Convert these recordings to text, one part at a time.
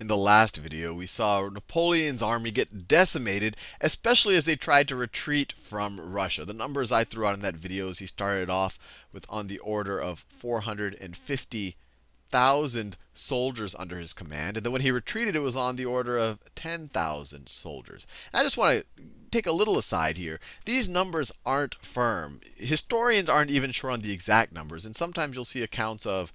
in the last video, we saw Napoleon's army get decimated, especially as they tried to retreat from Russia. The numbers I threw out in that video is he started off with on the order of 450,000 soldiers under his command. And then when he retreated, it was on the order of 10,000 soldiers. And I just want to take a little aside here. These numbers aren't firm. Historians aren't even sure on the exact numbers. And sometimes you'll see accounts of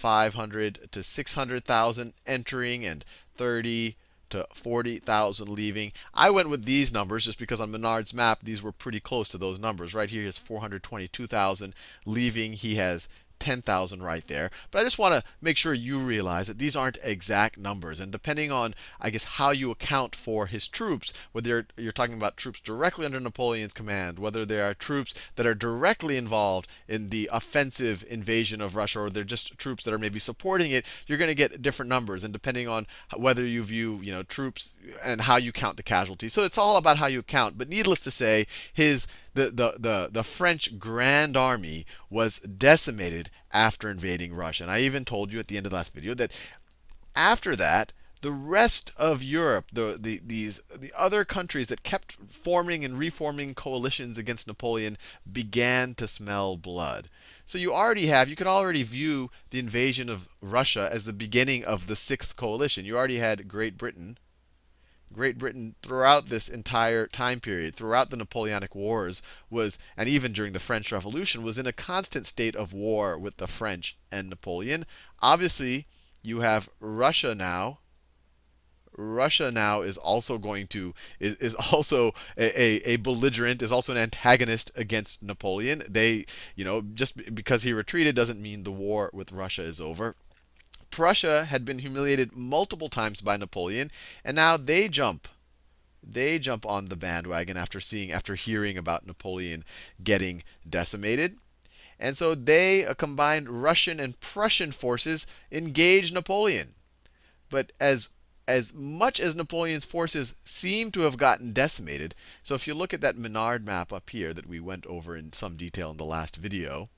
500 to 600,000 entering and 30 to 40,000 leaving. I went with these numbers just because on Minard's map, these were pretty close to those numbers. Right here, he has 422,000 leaving. He has 10,000 right there. But I just want to make sure you realize that these aren't exact numbers. And depending on, I guess, how you account for his troops, whether you're, talking about troops directly under Napoleon's command, whether they are troops that are directly involved in the offensive invasion of Russia, or they're just troops that are maybe supporting it, you're going to get different numbers. And depending on whether you view, you know, troops and how you count the casualties. So it's all about how you count. But needless to say, his the, the, the, the French Grand Army was decimated after invading Russia. And I even told you at the end of the last video that after that, the rest of Europe, the, the, these, the other countries that kept forming and reforming coalitions against Napoleon began to smell blood. So you already have, you could already view the invasion of Russia as the beginning of the sixth coalition. You already had Great Britain, Great Britain throughout this entire time period, throughout the Napoleonic Wars, was, and even during the French Revolution, was in a constant state of war with the French and Napoleon. Obviously, you have Russia now. Russia now is also going to is, is also a, a, a, belligerent, is also an antagonist against Napoleon. They, you know, just because he retreated doesn't mean the war with Russia is over. Prussia had been humiliated multiple times by Napoleon, and now they jump. They jump on the bandwagon after seeing, after hearing about Napoleon getting decimated. And so they, a combined Russian and Prussian forces, engage Napoleon. But as as much as Napoleon's forces seem to have gotten decimated, so if you look at that Minard map up here that we went over in some detail in the last video,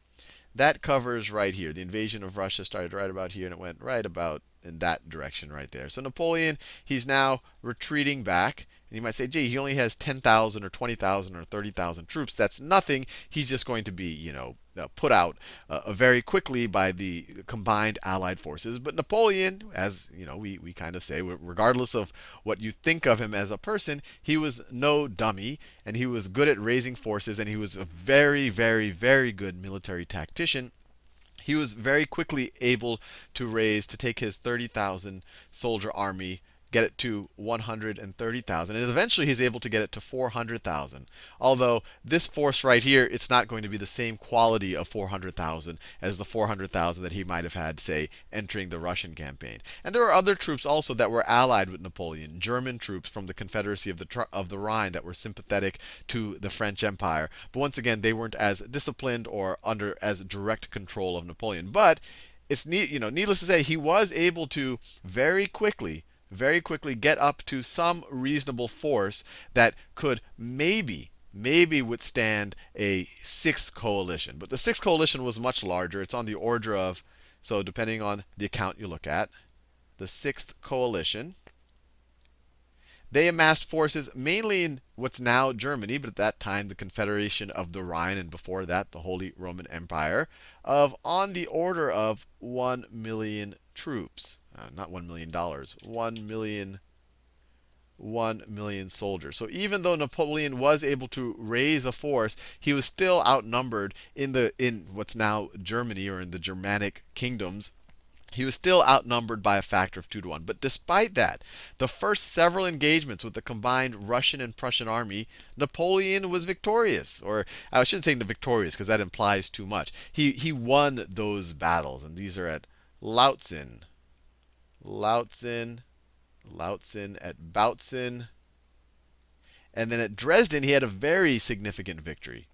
that covers right here. The invasion of Russia started right about here, and it went right about in that direction right there. So Napoleon, he's now retreating back. And you might say, gee, he only has 10,000 or 20,000 or 30,000 troops. That's nothing. He's just going to be, you know, put out uh, very quickly by the combined Allied forces. But Napoleon, as you know, we, we kind of say, regardless of what you think of him as a person, he was no dummy, and he was good at raising forces, and he was a very, very, very good military tactician he was very quickly able to raise, to take his 30,000 soldier army get it to 130,000. And eventually he's able to get it to 400,000. Although this force right here, it's not going to be the same quality of 400,000 as the 400,000 that he might have had, say, entering the Russian campaign. And there are other troops also that were allied with Napoleon, German troops from the Confederacy of the, of the Rhine that were sympathetic to the French Empire. But once again, they weren't as disciplined or under as direct control of Napoleon. But it's you know, needless to say, he was able to very quickly very quickly get up to some reasonable force that could maybe, maybe withstand a sixth coalition. But the sixth coalition was much larger. It's on the order of, so depending on the account you look at, the sixth coalition. They amassed forces mainly in what's now Germany, but at that time the Confederation of the Rhine, and before that the Holy Roman Empire, of on the order of 1 million troops. Uh, not $1 million, 1 million 1 million soldiers. So even though Napoleon was able to raise a force, he was still outnumbered in the in what's now Germany or in the Germanic kingdoms he was still outnumbered by a factor of 2 to 1. But despite that, the first several engagements with the combined Russian and Prussian army, Napoleon was victorious. Or I shouldn't say victorious because that implies too much. He, he won those battles. And these are at Lautzen, Lautzen, Lautzen at Bautzen. And then at Dresden, he had a very significant victory.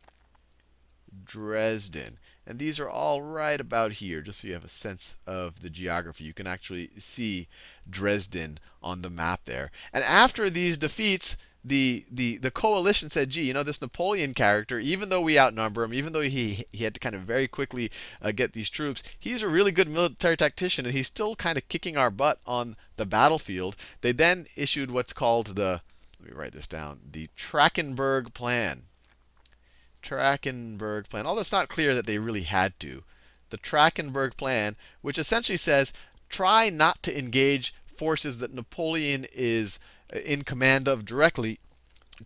Dresden. And these are all right about here, just so you have a sense of the geography. You can actually see Dresden on the map there. And after these defeats, the, the, the coalition said, gee, you know, this Napoleon character, even though we outnumber him, even though he, he had to kind of very quickly uh, get these troops, he's a really good military tactician, and he's still kind of kicking our butt on the battlefield. They then issued what's called the, let me write this down, the Trachenberg Plan. Trachenberg Plan, although it's not clear that they really had to. The Trachenberg Plan, which essentially says try not to engage forces that Napoleon is in command of directly.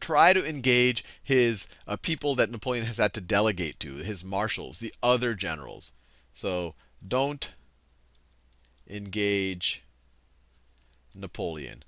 Try to engage his uh, people that Napoleon has had to delegate to, his marshals, the other generals. So don't engage Napoleon.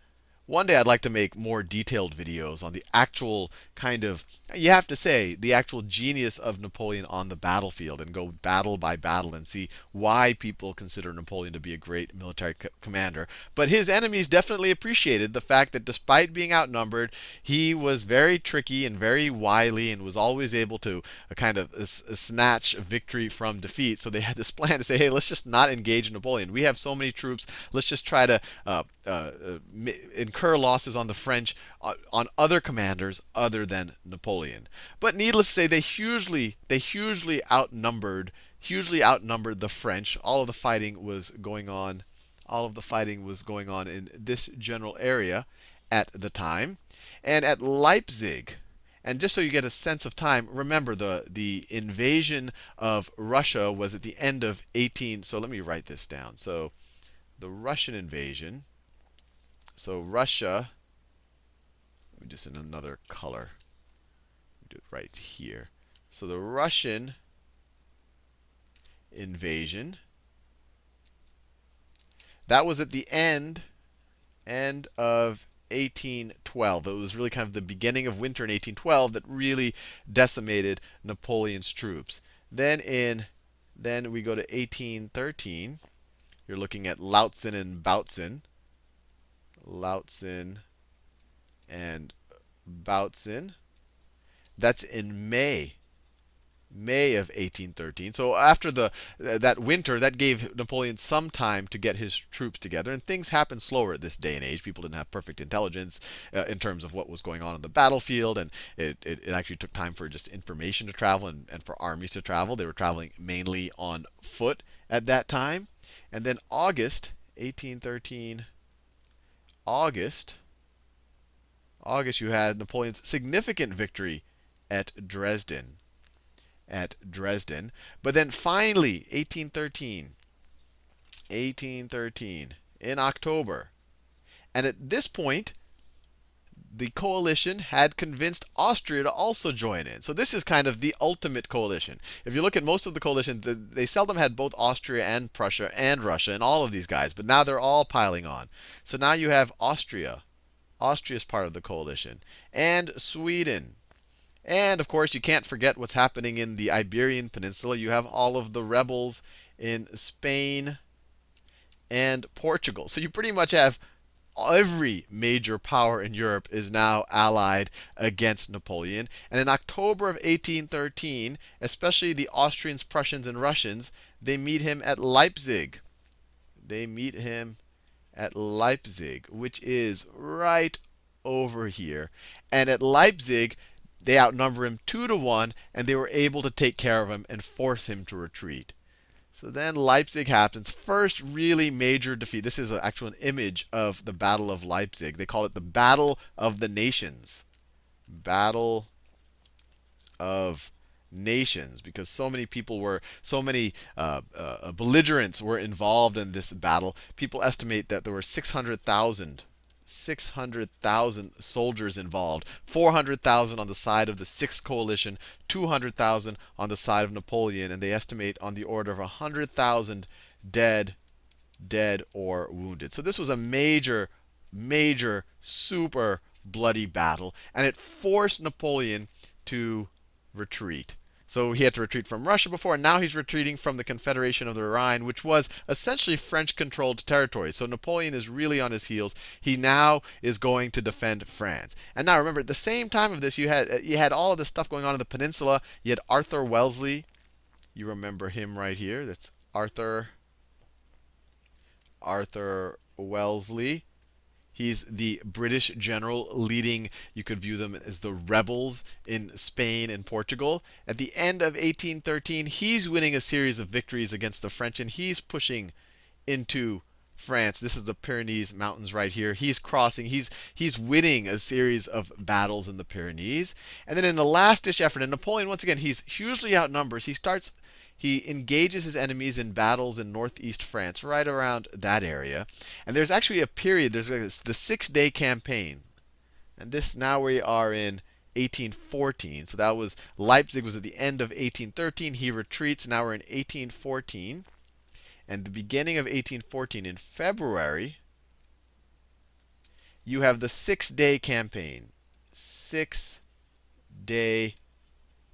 One day I'd like to make more detailed videos on the actual kind of, you have to say, the actual genius of Napoleon on the battlefield and go battle by battle and see why people consider Napoleon to be a great military commander. But his enemies definitely appreciated the fact that despite being outnumbered, he was very tricky and very wily and was always able to uh, kind of uh, snatch victory from defeat. So they had this plan to say, hey, let's just not engage Napoleon. We have so many troops. Let's just try to uh, uh, incur losses on the French uh, on other commanders other than Napoleon. But needless to say, they hugely they hugely outnumbered hugely outnumbered the French. All of the fighting was going on. All of the fighting was going on in this general area at the time. And at Leipzig, and just so you get a sense of time, remember the, the invasion of Russia was at the end of 18. So let me write this down. So the Russian invasion so Russia, just in another color. Do it right here. So the Russian invasion, that was at the end, end of 1812. It was really kind of the beginning of winter in 1812 that really decimated Napoleon's troops. Then in then we go to 1813. You're looking at Lautzen and Bautzen. Lautzen and Bautzen. That's in May. May of 1813. So after the that winter, that gave Napoleon some time to get his troops together. And things happened slower at this day and age. People didn't have perfect intelligence uh, in terms of what was going on on the battlefield, and it, it, it, actually took time for just information to travel and, and for armies to travel. They were traveling mainly on foot at that time. And then August 1813 August, August, you had Napoleon's significant victory at Dresden. At Dresden. But then finally, 1813, 1813, in October. And at this point, the coalition had convinced Austria to also join in. So this is kind of the ultimate coalition. If you look at most of the coalitions, they seldom had both Austria and Prussia and Russia and all of these guys. But now they're all piling on. So now you have Austria. Austria is part of the coalition. And Sweden. And of course, you can't forget what's happening in the Iberian Peninsula. You have all of the rebels in Spain and Portugal. So you pretty much have every major power in Europe is now allied against Napoleon. And in October of 1813, especially the Austrians, Prussians, and Russians, they meet him at Leipzig. They meet him at Leipzig, which is right over here. And at Leipzig, they outnumber him two to one, and they were able to take care of him and force him to retreat. So then Leipzig happens. First really major defeat. This is actually an image of the Battle of Leipzig. They call it the Battle of the Nations. Battle of nations because so many people were, so many uh, uh, belligerents were involved in this battle. People estimate that there were 600,000 600,000 soldiers involved, 400,000 on the side of the Sixth Coalition, 200,000 on the side of Napoleon, and they estimate on the order of 100,000 dead, dead or wounded. So this was a major, major, super bloody battle, and it forced Napoleon to retreat. So he had to retreat from Russia before, and now he's retreating from the Confederation of the Rhine, which was essentially French controlled territory. So Napoleon is really on his heels. He now is going to defend France. And now remember, at the same time of this, you had uh, you had all of this stuff going on in the peninsula. You had Arthur Wellesley. You remember him right here. That's Arthur Arthur Wellesley. He's the British general leading, you could view them as the rebels in Spain and Portugal. At the end of 1813, he's winning a series of victories against the French, and he's pushing into France. This is the Pyrenees Mountains right here. He's crossing, he's, he's winning a series of battles in the Pyrenees. And then in the last ditch effort, and Napoleon, once again, he's hugely outnumbered. He starts he engages his enemies in battles in northeast France, right around that area. And there's actually a period, there's the Six Day Campaign. And this, now we are in 1814. So that was, Leipzig was at the end of 1813. He retreats. Now we're in 1814. And the beginning of 1814, in February, you have the Six Day Campaign. Six Day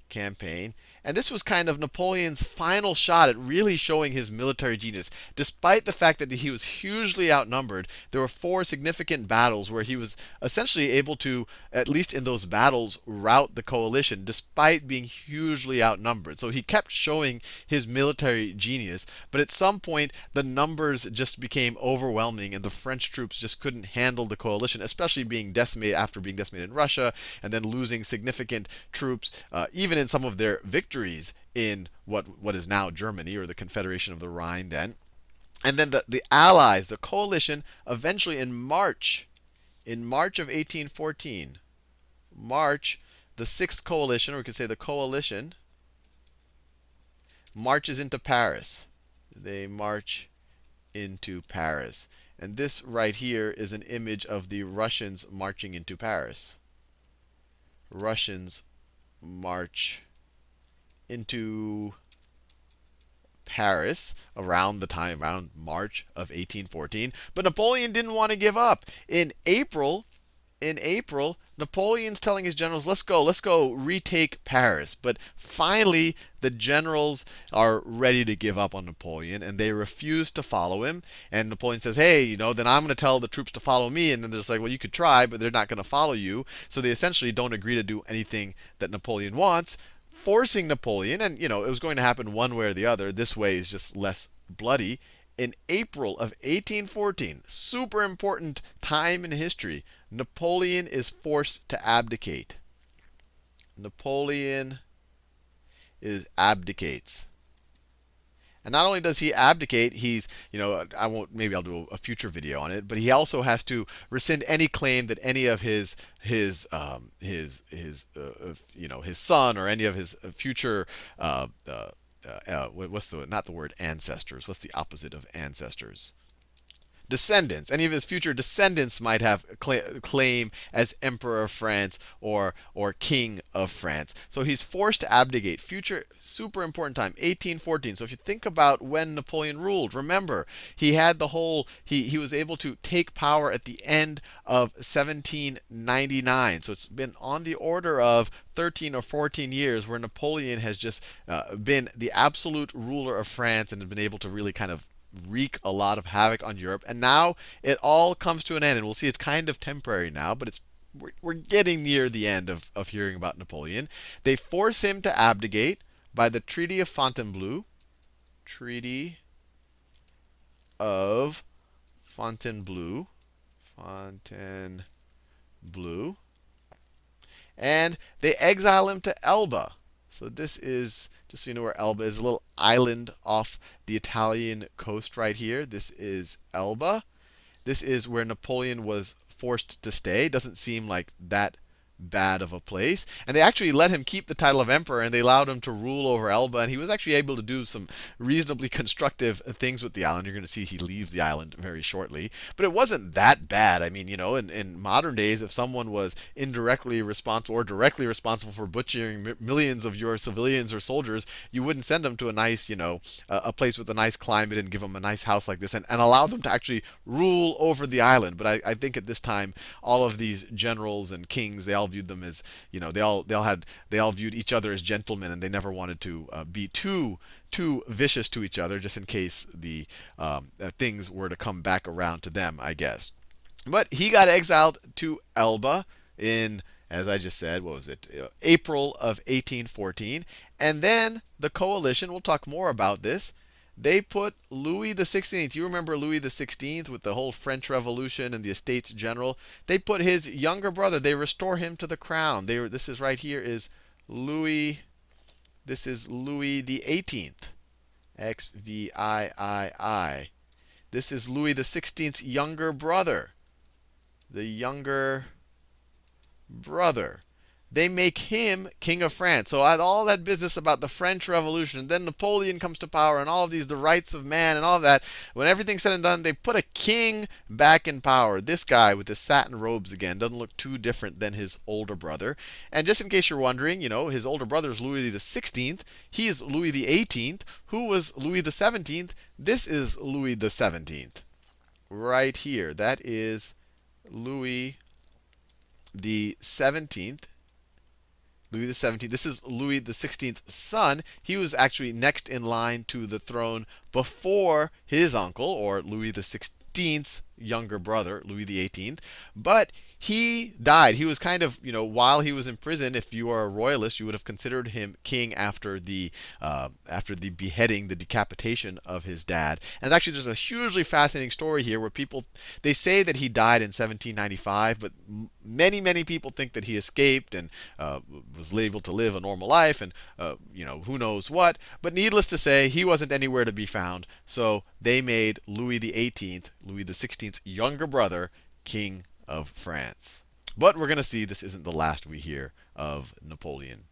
Campaign. And this was kind of Napoleon's final shot at really showing his military genius. Despite the fact that he was hugely outnumbered, there were four significant battles where he was essentially able to, at least in those battles, rout the coalition despite being hugely outnumbered. So he kept showing his military genius. But at some point, the numbers just became overwhelming, and the French troops just couldn't handle the coalition, especially being decimated after being decimated in Russia, and then losing significant troops, uh, even in some of their victories victories in what, what is now Germany, or the Confederation of the Rhine then. And then the, the Allies, the coalition, eventually in March, in March of 1814, March, the Sixth Coalition, or we could say the coalition, marches into Paris. They march into Paris. And this right here is an image of the Russians marching into Paris. Russians march into Paris around the time, around March of 1814. But Napoleon didn't want to give up. In April, in April, Napoleon's telling his generals, let's go, let's go retake Paris. But finally, the generals are ready to give up on Napoleon, and they refuse to follow him. And Napoleon says, hey, you know, then I'm going to tell the troops to follow me. And then they're just like, well, you could try, but they're not going to follow you. So they essentially don't agree to do anything that Napoleon wants forcing Napoleon, and you know it was going to happen one way or the other. This way is just less bloody. In April of 1814, super important time in history, Napoleon is forced to abdicate. Napoleon is abdicates. And not only does he abdicate, he's, you know, I won't, maybe I'll do a future video on it, but he also has to rescind any claim that any of his, his, um, his, his, uh, you know, his son or any of his future, uh, uh, uh, what's the, not the word ancestors, what's the opposite of ancestors? Descendants. Any of his future descendants might have claim as emperor of France or, or king of France. So he's forced to abdicate. Future, super important time, 1814. So if you think about when Napoleon ruled, remember, he had the whole, he, he was able to take power at the end of 1799. So it's been on the order of 13 or 14 years where Napoleon has just uh, been the absolute ruler of France and has been able to really kind of wreak a lot of havoc on Europe. And now it all comes to an end. And we'll see it's kind of temporary now, but it's we're, we're getting near the end of, of hearing about Napoleon. They force him to abdicate by the Treaty of Fontainebleau. Treaty of Fontainebleau. Fontainebleau. And they exile him to Elba. So this is just so you know where Elba is, a little island off the Italian coast right here. This is Elba. This is where Napoleon was forced to stay. Doesn't seem like that bad of a place. And they actually let him keep the title of emperor, and they allowed him to rule over Elba. And he was actually able to do some reasonably constructive things with the island. You're going to see he leaves the island very shortly. But it wasn't that bad. I mean, you know, in, in modern days, if someone was indirectly responsible or directly responsible for butchering millions of your civilians or soldiers, you wouldn't send them to a nice, you know, a, a place with a nice climate and give them a nice house like this and, and allow them to actually rule over the island. But I, I think at this time, all of these generals and kings, they all viewed them as, you know, they all they all had they all viewed each other as gentlemen, and they never wanted to uh, be too too vicious to each other, just in case the um, uh, things were to come back around to them, I guess. But he got exiled to Elba in, as I just said, what was it, uh, April of 1814, and then the coalition. We'll talk more about this they put Louis the Sixteenth. You remember Louis the Sixteenth with the whole French Revolution and the Estates General. They put his younger brother. They restore him to the crown. They this is right here is Louis. This is Louis the Eighteenth. X V I I I. This is Louis the Sixteenth's younger brother. The younger brother they make him king of France. So all that business about the French Revolution, then Napoleon comes to power, and all of these, the rights of man, and all of that. When everything's said and done, they put a king back in power. This guy with his satin robes again doesn't look too different than his older brother. And just in case you're wondering, you know, his older brother is Louis the 16th. He is Louis the 18th. Who was Louis the 17th? This is Louis the 17th. Right here. That is Louis the 17th. Louis XVII. This is Louis the XVI's son. He was actually next in line to the throne before his uncle, or Louis the XVI's younger brother, Louis XVIII. But he died. He was kind of, you know, while he was in prison, if you are a royalist, you would have considered him king after the uh, after the beheading, the decapitation of his dad. And actually, there's a hugely fascinating story here where people they say that he died in 1795, but many many people think that he escaped and uh, was able to live a normal life, and uh, you know who knows what. But needless to say, he wasn't anywhere to be found. So they made Louis XVIII, Louis XVI's younger brother, king of France. But we're going to see this isn't the last we hear of Napoleon.